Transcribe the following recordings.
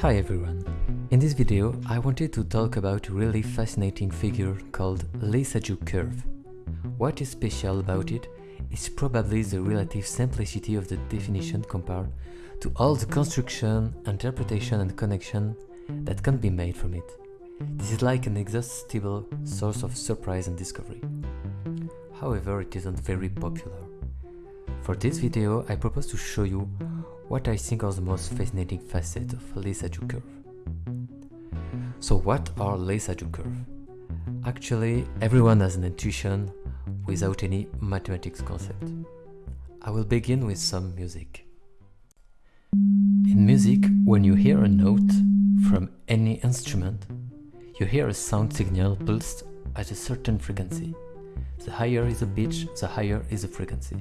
Hi everyone! In this video I wanted to talk about a really fascinating figure called Lissajous curve. What is special about it is probably the relative simplicity of the definition compared to all the construction, interpretation and connection that can be made from it. This is like an inexhaustible source of surprise and discovery. However, it isn't very popular. For this video, I propose to show you what I think are the most fascinating facets of Lissajous curve. So what are Lissajous curve? Actually, everyone has an intuition without any mathematics concept. I will begin with some music. In music, when you hear a note from any instrument, you hear a sound signal pulsed at a certain frequency. The higher is the pitch, the higher is the frequency.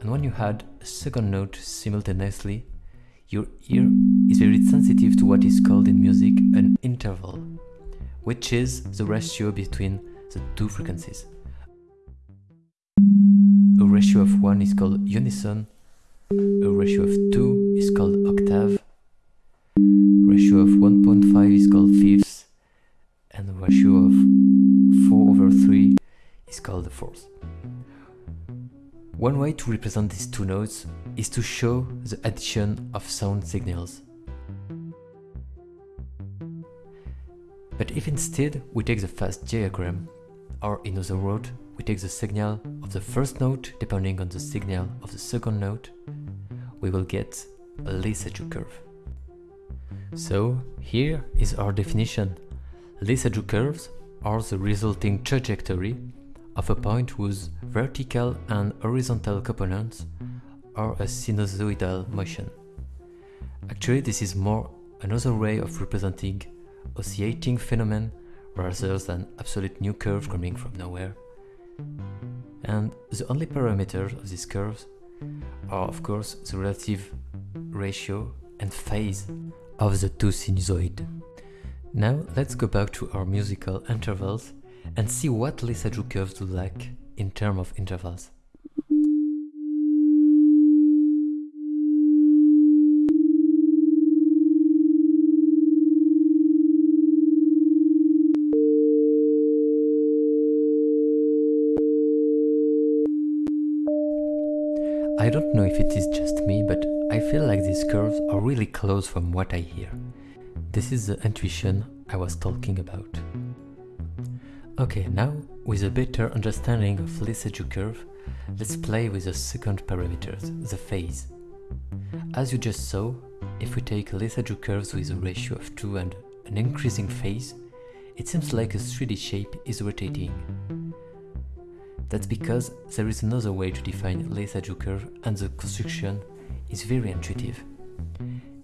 And when you add a second note simultaneously, your ear is very sensitive to what is called in music an interval, which is the ratio between the two frequencies. A ratio of 1 is called unison, a ratio of 2 is called One way to represent these two notes is to show the addition of sound signals. But if instead we take the phase diagram, or in other words, we take the signal of the first note depending on the signal of the second note, we will get a Lissajous curve. So here is our definition. Lissajous curves are the resulting trajectory of a point whose vertical and horizontal components are a sinusoidal motion. Actually, this is more another way of representing oscillating phenomenon rather than absolute new curve coming from nowhere. And the only parameters of these curves are of course the relative ratio and phase of the two sinusoids. Now let's go back to our musical intervals and see what Lissajous curves look like in terms of intervals. I don't know if it is just me, but I feel like these curves are really close from what I hear. This is the intuition I was talking about. Okay, now with a better understanding of Lissajous curve, let's play with the second parameter, the phase. As you just saw, if we take Lissajous curves with a ratio of 2 and an increasing phase, it seems like a 3D shape is rotating. That's because there is another way to define Lissajous curve and the construction is very intuitive.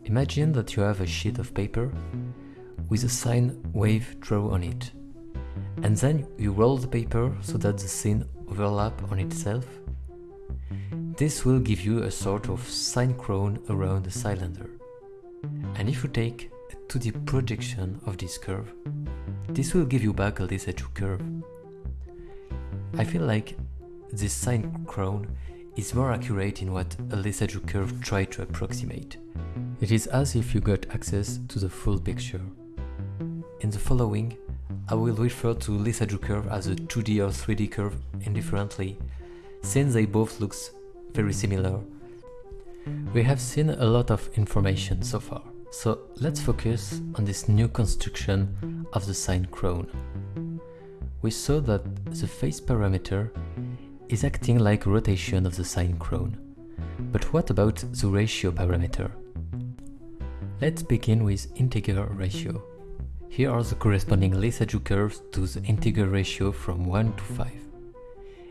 Imagine that you have a sheet of paper with a sine wave drawn on it. And then you roll the paper so that the scene overlap on itself. This will give you a sort of crown around the cylinder. And if you take a 2D projection of this curve, this will give you back a Lissajous curve. I feel like this crown is more accurate in what a Lissajous curve tried to approximate. It is as if you got access to the full picture. In the following, I will refer to Lissajous curve as a 2D or 3D curve indifferently, since they both look very similar. We have seen a lot of information so far, so let's focus on this new construction of the sine crown we saw that the phase parameter is acting like rotation of the sine crown. But what about the ratio parameter? Let's begin with integer ratio. Here are the corresponding Lissajous curves to the integer ratio from 1 to 5.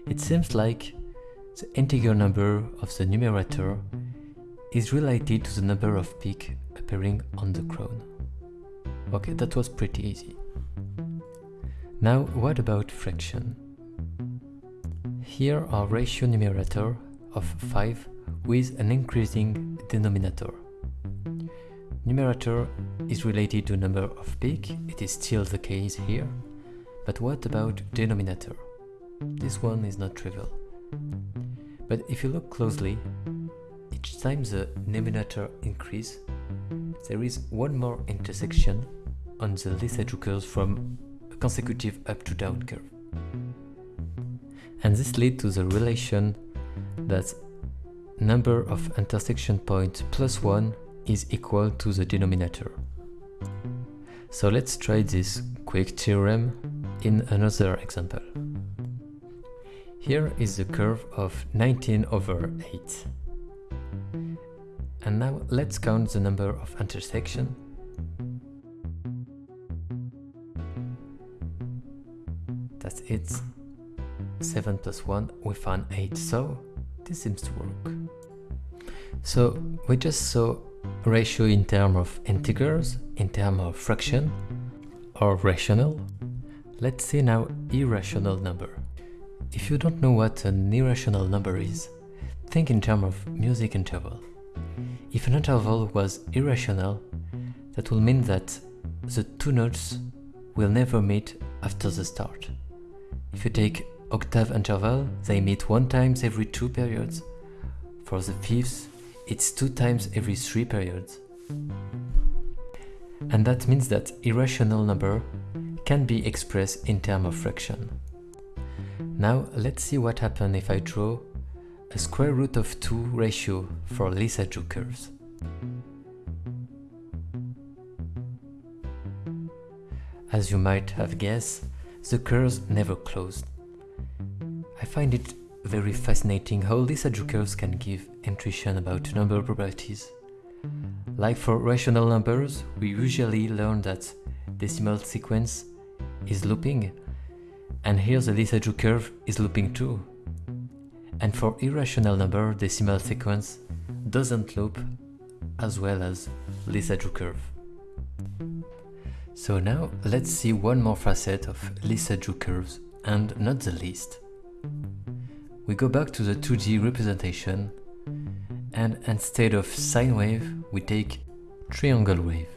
It seems like the integer number of the numerator is related to the number of peaks appearing on the crown. Okay, that was pretty easy. Now what about fraction? Here our ratio numerator of 5 with an increasing denominator. Numerator is related to number of peak, it is still the case here. But what about denominator? This one is not trivial. But if you look closely, each time the numerator increase, there is one more intersection on the Lissajous curves from a consecutive up to down curve. And this leads to the relation that number of intersection points plus 1 is equal to the denominator. So let's try this quick theorem in another example. Here is the curve of 19 over 8. And now let's count the number of intersections. That's it. 7 plus 1, we found 8, so this seems to work. So we just saw ratio in terms of integers, in terms of fraction, or rational. Let's see now irrational number. If you don't know what an irrational number is, think in terms of music interval. If an interval was irrational, that will mean that the two notes will never meet after the start. If you take octave interval, they meet one times every two periods. For the fifth, it's two times every three periods. And that means that irrational number can be expressed in terms of fraction. Now let's see what happens if I draw a square root of 2 ratio for Lisa Lissajous curves. As you might have guessed, the curves never closed. I find it very fascinating how Lissajous curves can give intuition about number properties. Like for rational numbers, we usually learn that decimal sequence is looping, and here the Lissajous curve is looping too. And for irrational number, decimal sequence doesn't loop as well as Lissajous curve. So now let's see one more facet of Lissajous curves, and not the least. We go back to the 2D representation and instead of sine wave, we take triangle wave.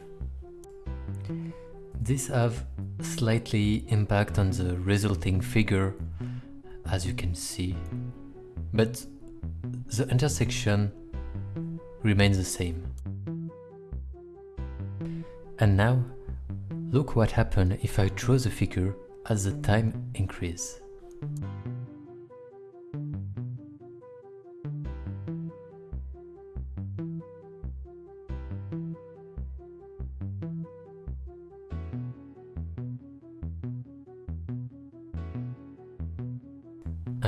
This have slightly impact on the resulting figure, as you can see, but the intersection remains the same. And now, look what happens if I draw the figure as the time increase.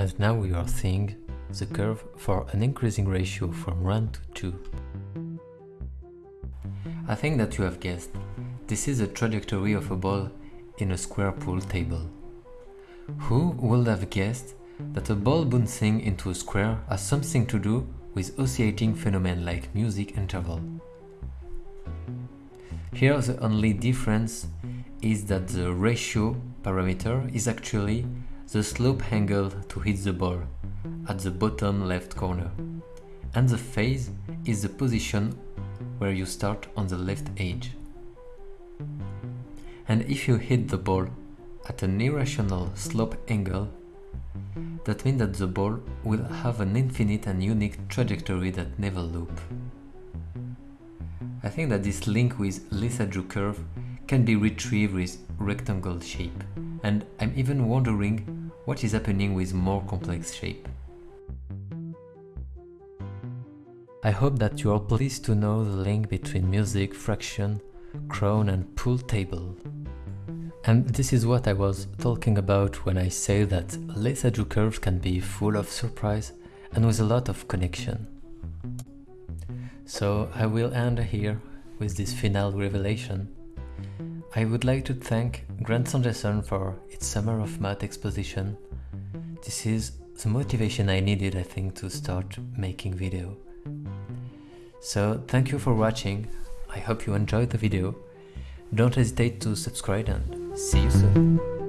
And now we are seeing the curve for an increasing ratio from 1 to 2. I think that you have guessed, this is the trajectory of a ball in a square pool table. Who would have guessed that a ball bouncing into a square has something to do with oscillating phenomena like music interval? Here the only difference is that the ratio parameter is actually the slope angle to hit the ball at the bottom left corner and the phase is the position where you start on the left edge. And if you hit the ball at an irrational slope angle, that means that the ball will have an infinite and unique trajectory that never loop. I think that this link with Lissajous curve can be retrieved with rectangle shape, and I'm even wondering what is happening with more complex shape. I hope that you are pleased to know the link between music, fraction, crown and pool table. And this is what I was talking about when I say that Lissajous curves can be full of surprise and with a lot of connection. So I will end here with this final revelation. I would like to thank Grant Sanderson for its Summer of Math exposition. This is the motivation I needed, I think, to start making video. So thank you for watching, I hope you enjoyed the video. Don't hesitate to subscribe and see you soon.